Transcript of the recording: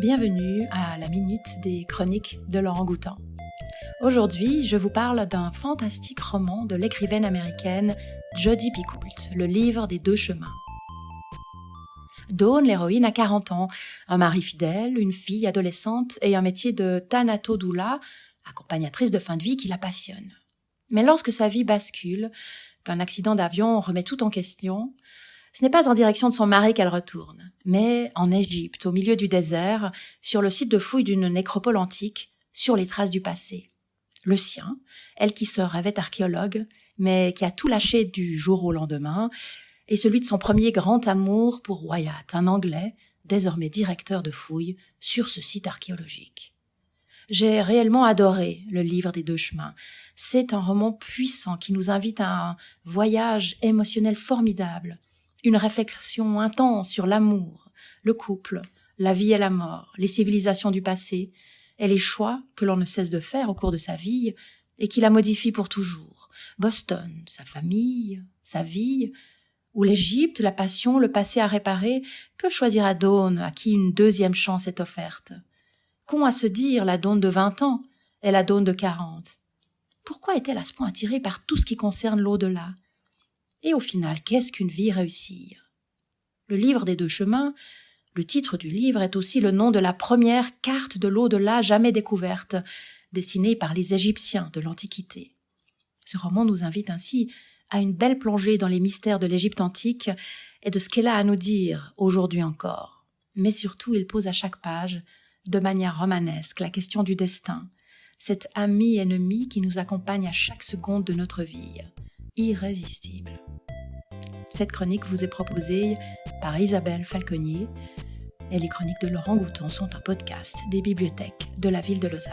Bienvenue à la minute des chroniques de Laurent Goutan. Aujourd'hui, je vous parle d'un fantastique roman de l'écrivaine américaine Jodie Picoult, Le livre des deux chemins. Dawn, l'héroïne, a 40 ans, un mari fidèle, une fille adolescente et un métier de Doula, accompagnatrice de fin de vie qui la passionne. Mais lorsque sa vie bascule, qu'un accident d'avion remet tout en question, ce n'est pas en direction de son mari qu'elle retourne, mais en Égypte, au milieu du désert, sur le site de fouille d'une nécropole antique, sur les traces du passé. Le sien, elle qui se rêvait archéologue, mais qui a tout lâché du jour au lendemain, et celui de son premier grand amour pour Wyatt, un Anglais, désormais directeur de fouilles, sur ce site archéologique. J'ai réellement adoré le livre des deux chemins. C'est un roman puissant qui nous invite à un voyage émotionnel formidable, une réflexion intense sur l'amour, le couple, la vie et la mort, les civilisations du passé, et les choix que l'on ne cesse de faire au cours de sa vie et qui la modifient pour toujours. Boston, sa famille, sa vie, ou l'Égypte, la passion, le passé à réparer, que choisira Dawn à qui une deuxième chance est offerte? Qu'ont à se dire la Dawn de vingt ans et la Dawn de quarante? Pourquoi est-elle à ce point attirée par tout ce qui concerne l'au-delà? Et au final, qu'est-ce qu'une vie réussie Le livre des deux chemins, le titre du livre est aussi le nom de la première carte de l'au-delà jamais découverte, dessinée par les Égyptiens de l'Antiquité. Ce roman nous invite ainsi à une belle plongée dans les mystères de l'Égypte antique et de ce qu'elle a à nous dire aujourd'hui encore. Mais surtout, il pose à chaque page de manière romanesque la question du destin, cet ami ennemi qui nous accompagne à chaque seconde de notre vie, irrésistible. Cette chronique vous est proposée par Isabelle Falconier et les chroniques de Laurent Gouton sont un podcast des bibliothèques de la ville de Lausanne.